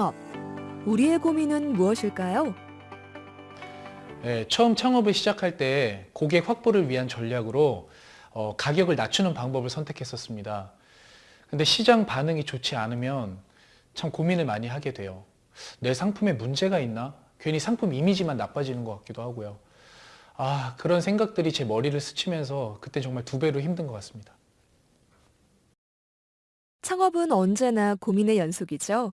창업. 우리의 고민은 무엇일까요? 예, 처음 창업을 시작할 때 고객 확보를 위한 전략으로 어, 가격을 낮추는 방법을 선택했었습니다. 근데 시장 반응이 좋지 않으면 참 고민을 많이 하게 돼요. 내 상품에 문제가 있나? 괜히 상품 이미지만 나빠지는 것 같기도 하고요. 아, 그런 생각들이 제 머리를 스치면서 그때 정말 두 배로 힘든 것 같습니다. 창업은 언제나 고민의 연속이죠.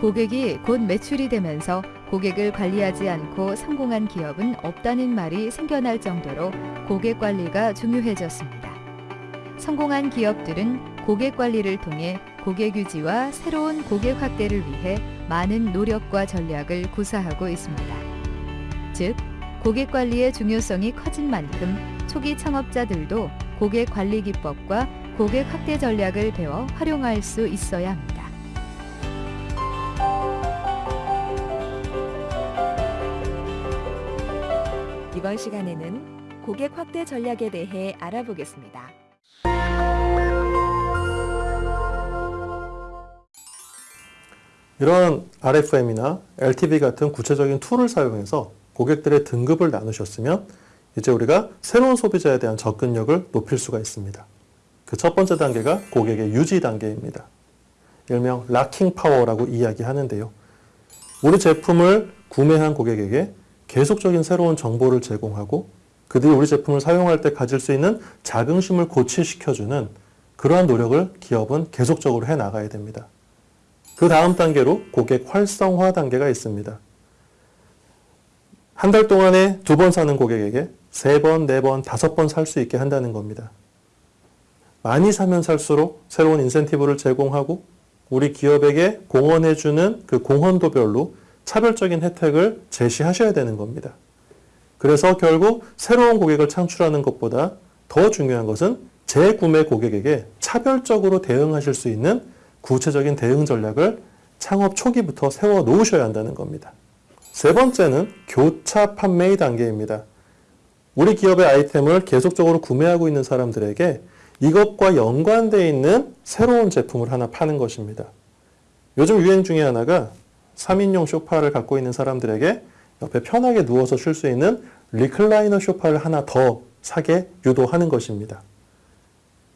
고객이 곧 매출이 되면서 고객을 관리하지 않고 성공한 기업은 없다는 말이 생겨날 정도로 고객 관리가 중요해졌습니다. 성공한 기업들은 고객 관리를 통해 고객 유지와 새로운 고객 확대를 위해 많은 노력과 전략을 구사하고 있습니다. 즉, 고객 관리의 중요성이 커진 만큼 초기 창업자들도 고객 관리 기법과 고객 확대 전략을 배워 활용할 수 있어야 합니다. 이번 시간에는 고객 확대 전략에 대해 알아보겠습니다. 이런 RFM이나 LTV 같은 구체적인 툴을 사용해서 고객들의 등급을 나누셨으면 이제 우리가 새로운 소비자에 대한 접근력을 높일 수가 있습니다. 그 첫 번째 단계가 고객의 유지 단계입니다. 일명 locking 파워라고 이야기하는데요. 우리 제품을 구매한 고객에게 계속적인 새로운 정보를 제공하고 그들이 우리 제품을 사용할 때 가질 수 있는 자긍심을 고취시켜주는 그러한 노력을 기업은 계속적으로 해 나가야 됩니다. 그 다음 단계로 고객 활성화 단계가 있습니다. 한 달 동안에 두 번 사는 고객에게 세 번, 네 번, 다섯 번 살 수 있게 한다는 겁니다. 많이 사면 살수록 새로운 인센티브를 제공하고 우리 기업에게 공헌해주는 그 공헌도별로 차별적인 혜택을 제시하셔야 되는 겁니다. 그래서 결국 새로운 고객을 창출하는 것보다 더 중요한 것은 재구매 고객에게 차별적으로 대응하실 수 있는 구체적인 대응 전략을 창업 초기부터 세워 놓으셔야 한다는 겁니다. 세 번째는 교차 판매의 단계입니다. 우리 기업의 아이템을 계속적으로 구매하고 있는 사람들에게 이것과 연관되어 있는 새로운 제품을 하나 파는 것입니다. 요즘 유행 중에 하나가 3인용 쇼파를 갖고 있는 사람들에게 옆에 편하게 누워서 쉴 수 있는 리클라이너 쇼파를 하나 더 사게 유도하는 것입니다.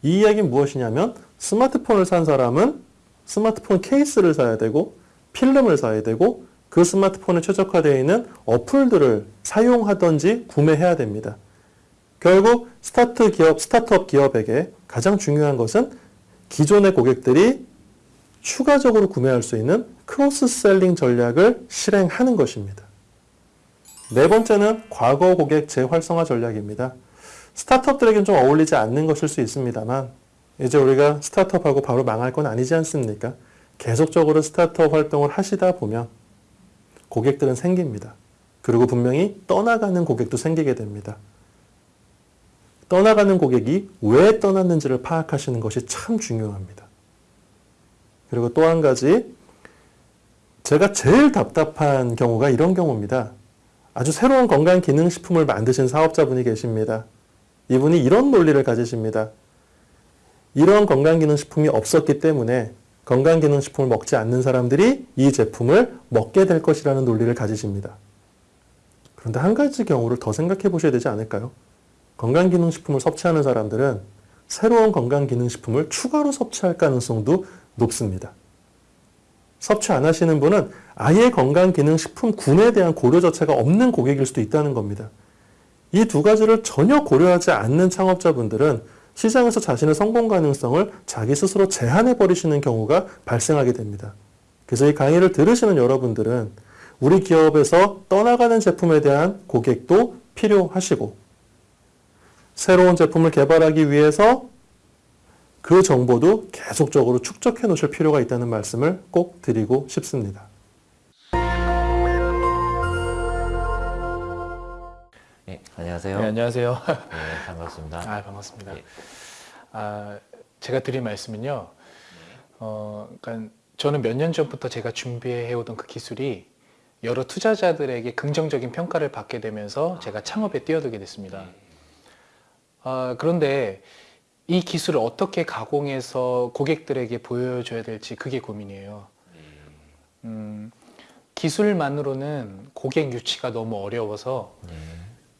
이 이야기는 무엇이냐면 스마트폰을 산 사람은 스마트폰 케이스를 사야 되고 필름을 사야 되고 그 스마트폰에 최적화되어 있는 어플들을 사용하든지 구매해야 됩니다. 결국 스타트 기업, 스타트업 기업에게 가장 중요한 것은 기존의 고객들이 추가적으로 구매할 수 있는 cross-selling 전략을 실행하는 것입니다. 네 번째는 과거 고객 재활성화 전략입니다. 스타트업들에게는 좀 어울리지 않는 것일 수 있습니다만 이제 우리가 스타트업하고 바로 망할 건 아니지 않습니까? 계속적으로 스타트업 활동을 하시다 보면 고객들은 생깁니다. 그리고 분명히 떠나가는 고객도 생기게 됩니다. 떠나가는 고객이 왜 떠났는지를 파악하시는 것이 참 중요합니다. 그리고 또 한 가지 제가 제일 답답한 경우가 이런 경우입니다. 아주 새로운 건강기능식품을 만드신 사업자분이 계십니다. 이분이 이런 논리를 가지십니다. 이런 건강기능식품이 없었기 때문에 건강기능식품을 먹지 않는 사람들이 이 제품을 먹게 될 것이라는 논리를 가지십니다. 그런데 한 가지 경우를 더 생각해 보셔야 되지 않을까요? 건강기능식품을 섭취하는 사람들은 새로운 건강기능식품을 추가로 섭취할 가능성도 높습니다. 섭취 안 하시는 분은 아예 건강기능식품 군에 대한 고려 자체가 없는 고객일 수도 있다는 겁니다. 이 두 가지를 전혀 고려하지 않는 창업자분들은 시장에서 자신의 성공 가능성을 자기 스스로 제한해 버리시는 경우가 발생하게 됩니다. 그래서 이 강의를 들으시는 여러분들은 우리 기업에서 떠나가는 제품에 대한 고객도 필요하시고 새로운 제품을 개발하기 위해서 그 정보도 계속적으로 축적해 놓으실 필요가 있다는 말씀을 꼭 드리고 싶습니다. 네, 안녕하세요. 네, 안녕하세요. 네, 반갑습니다. 아, 반갑습니다. 예. 아, 제가 드릴 말씀은요. 어, 그러니까 저는 몇 년 전부터 제가 준비해 오던 그 기술이 여러 투자자들에게 긍정적인 평가를 받게 되면서 제가 창업에 뛰어들게 됐습니다. 아, 그런데 이 기술을 어떻게 가공해서 고객들에게 보여줘야 될지 그게 고민이에요. 음, 기술만으로는 고객 유치가 너무 어려워서 예.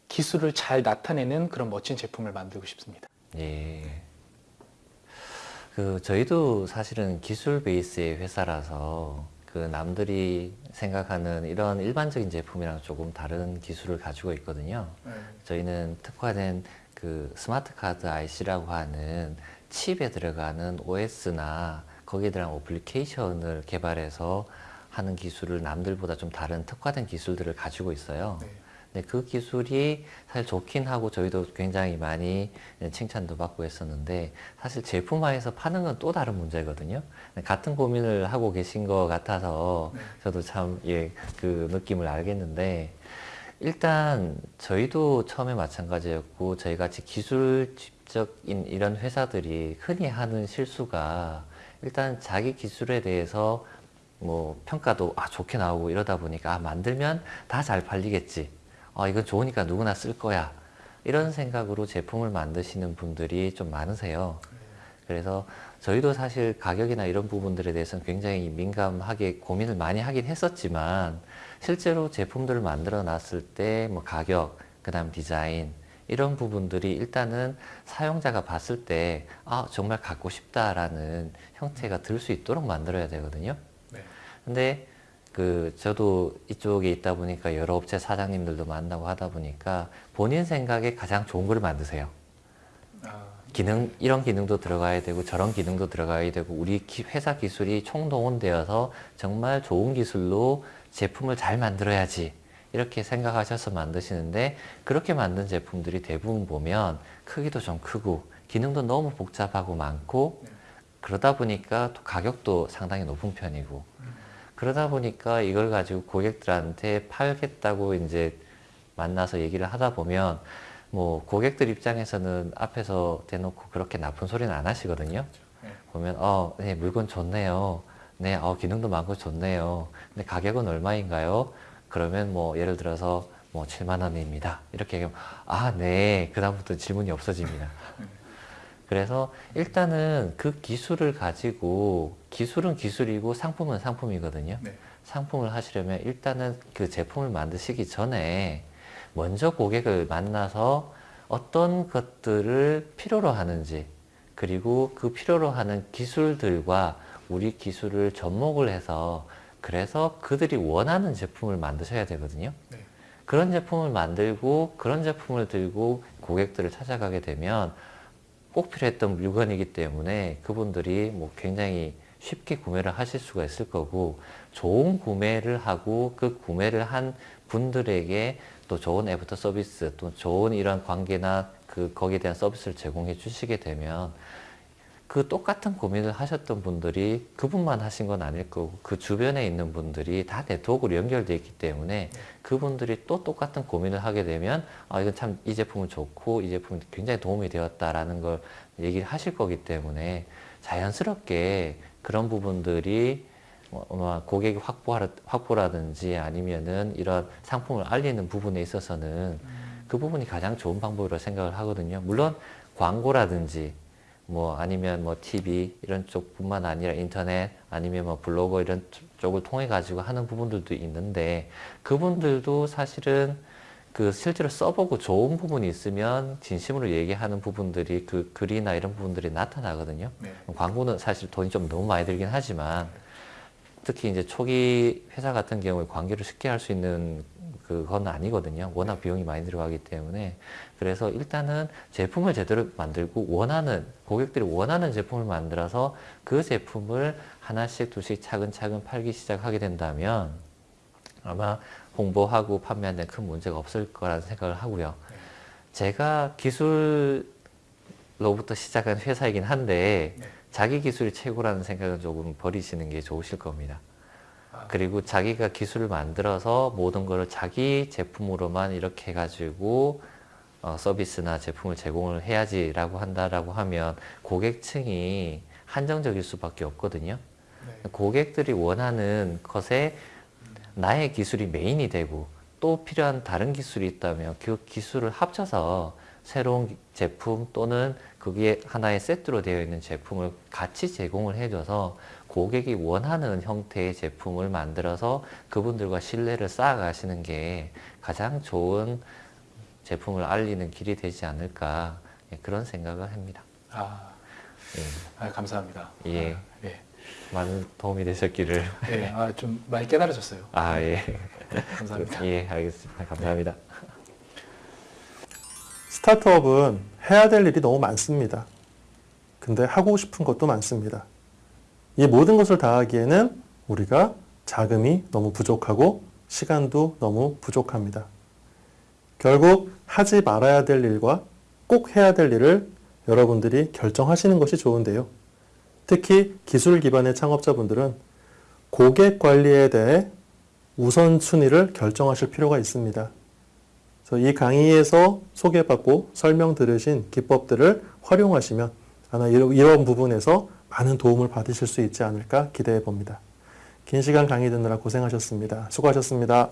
기술을 잘 나타내는 그런 멋진 제품을 만들고 싶습니다. 예. 그 저희도 사실은 기술 베이스의 회사라서 그 남들이 생각하는 이런 일반적인 제품이랑 조금 다른 기술을 가지고 있거든요. 저희는 특화된 그 스마트 카드 IC라고 하는 칩에 들어가는 OS나 거기에 들어간 어플리케이션을 개발해서 하는 기술을 남들보다 좀 다른 특화된 기술들을 가지고 있어요. 네. 근데 그 기술이 사실 좋긴 하고 저희도 굉장히 많이 칭찬도 받고 했었는데 사실 제품화해서 파는 건 또 다른 문제거든요. 같은 고민을 하고 계신 것 같아서 저도 참 예, 그 느낌을 알겠는데 일단 저희도 처음에 마찬가지였고 저희 같이 기술적인 이런 회사들이 흔히 하는 실수가 일단 자기 기술에 대해서 뭐 평가도 아 좋게 나오고 이러다 보니까 아 만들면 다 잘 팔리겠지. 아 이건 좋으니까 누구나 쓸 거야. 이런 생각으로 제품을 만드시는 분들이 좀 많으세요 그래서 저희도 사실 가격이나 이런 부분들에 대해서는 굉장히 민감하게 고민을 많이 하긴 했었지만 실제로 제품들을 만들어 놨을 때 뭐 가격 그 다음 디자인 이런 부분들이 일단은 사용자가 봤을 때 아 정말 갖고 싶다라는 형태가 들 수 있도록 만들어야 되거든요 네. 근데 그 저도 이쪽에 있다 보니까 여러 업체 사장님들도 만나고 하다 보니까 본인 생각에 가장 좋은 걸 만드세요. 아, 기능 이런 기능도 들어가야 되고 저런 기능도 들어가야 되고 우리 기- 회사 기술이 총동원되어서 정말 좋은 기술로 제품을 잘 만들어야지 이렇게 생각하셔서 만드시는데 그렇게 만든 제품들이 대부분 보면 크기도 좀 크고 기능도 너무 복잡하고 많고 그러다 보니까 또 가격도 상당히 높은 편이고 그러다 보니까 이걸 가지고 고객들한테 팔겠다고 이제 만나서 얘기를 하다 보면 뭐 고객들 입장에서는 앞에서 대놓고 그렇게 나쁜 소리는 안 하시거든요. 네. 보면 어, 네, 물건 좋네요. 네, 어, 기능도 많고 좋네요. 근데 가격은 얼마인가요? 그러면 뭐 예를 들어서 뭐 7만 원입니다. 이렇게 얘기하면 아, 네. 그다음부터 질문이 없어집니다. 그래서 일단은 그 기술을 가지고 기술은 기술이고 상품은 상품이거든요. 네. 상품을 하시려면 일단은 그 제품을 만드시기 전에 먼저 고객을 만나서 어떤 것들을 필요로 하는지 그리고 그 필요로 하는 기술들과 우리 기술을 접목을 해서 그래서 그들이 원하는 제품을 만드셔야 되거든요. 네. 그런 제품을 만들고 그런 제품을 들고 고객들을 찾아가게 되면 꼭 필요했던 물건이기 때문에 그분들이 뭐 굉장히 쉽게 구매를 하실 수가 있을 거고 좋은 구매를 하고 그 구매를 한 분들에게 또 좋은 애프터 서비스 또 좋은 이런 관계나 그 거기에 대한 서비스를 제공해 주시게 되면 그 똑같은 고민을 하셨던 분들이 그분만 하신 건 아닐 거고 그 주변에 있는 분들이 다 네트워크로 연결되어 있기 때문에 그분들이 또 똑같은 고민을 하게 되면 아 이건 참 이 제품은 좋고 이 제품이 굉장히 도움이 되었다라는 걸 얘기를 하실 거기 때문에 자연스럽게 그런 부분들이 고객 확보하, 확보라든지 아니면은 이런 상품을 알리는 부분에 있어서는 그 부분이 가장 좋은 방법이라고 생각을 하거든요. 물론 광고라든지 뭐 아니면 뭐 TV 이런 쪽뿐만 아니라 인터넷 아니면 뭐 블로그 이런 쪽을 통해 가지고 하는 부분들도 있는데 그분들도 사실은 그 실제로 써보고 좋은 부분이 있으면 진심으로 얘기하는 부분들이 그 글이나 이런 부분들이 나타나거든요. 네. 광고는 사실 돈이 좀 너무 많이 들긴 하지만 특히 이제 초기 회사 같은 경우에 관계를 쉽게 할 수 있는 그건 아니거든요. 워낙 비용이 많이 들어가기 때문에 그래서 일단은 제품을 제대로 만들고 원하는 고객들이 원하는 제품을 만들어서 그 제품을 하나씩 둘씩 차근차근 팔기 시작하게 된다면 아마 홍보하고 판매하는 데큰 문제가 없을 거라는 생각을 하고요. 제가 기술로부터 시작한 회사이긴 한데 네. 자기 기술이 최고라는 생각은 조금 버리시는 게 좋으실 겁니다. 아, 그리고 자기가 기술을 만들어서 모든 것을 자기 제품으로만 이렇게 해가지고 어, 서비스나 제품을 제공을 해야지라고 한다라고 하면 고객층이 한정적일 수밖에 없거든요. 네. 고객들이 원하는 것에 나의 기술이 메인이 되고 또 필요한 다른 기술이 있다면 그 기술을 합쳐서 새로운 제품 또는 거기에 하나의 세트로 되어 있는 제품을 같이 제공을 해줘서 고객이 원하는 형태의 제품을 만들어서 그분들과 신뢰를 쌓아가시는 게 가장 좋은 제품을 알리는 길이 되지 않을까 예, 그런 생각을 합니다. 아, 예, 아, 감사합니다. 예. 아, 예. 많은 도움이 되셨기를. 예, 아, 좀 많이 깨달아졌어요. 아, 예. 감사합니다. 예, 알겠습니다. 감사합니다. 스타트업은 해야 될 일이 너무 많습니다. 근데 하고 싶은 것도 많습니다. 이 모든 것을 다 하기에는 우리가 자금이 너무 부족하고 시간도 너무 부족합니다. 결국 하지 말아야 될 일과 꼭 해야 될 일을 여러분들이 결정하시는 것이 좋은데요. 특히 기술 기반의 창업자분들은 고객 관리에 대해 우선순위를 결정하실 필요가 있습니다. 이 강의에서 소개받고 설명 들으신 기법들을 활용하시면 아마 이런 부분에서 많은 도움을 받으실 수 있지 않을까 기대해 봅니다. 긴 시간 강의 듣느라 고생하셨습니다. 수고하셨습니다.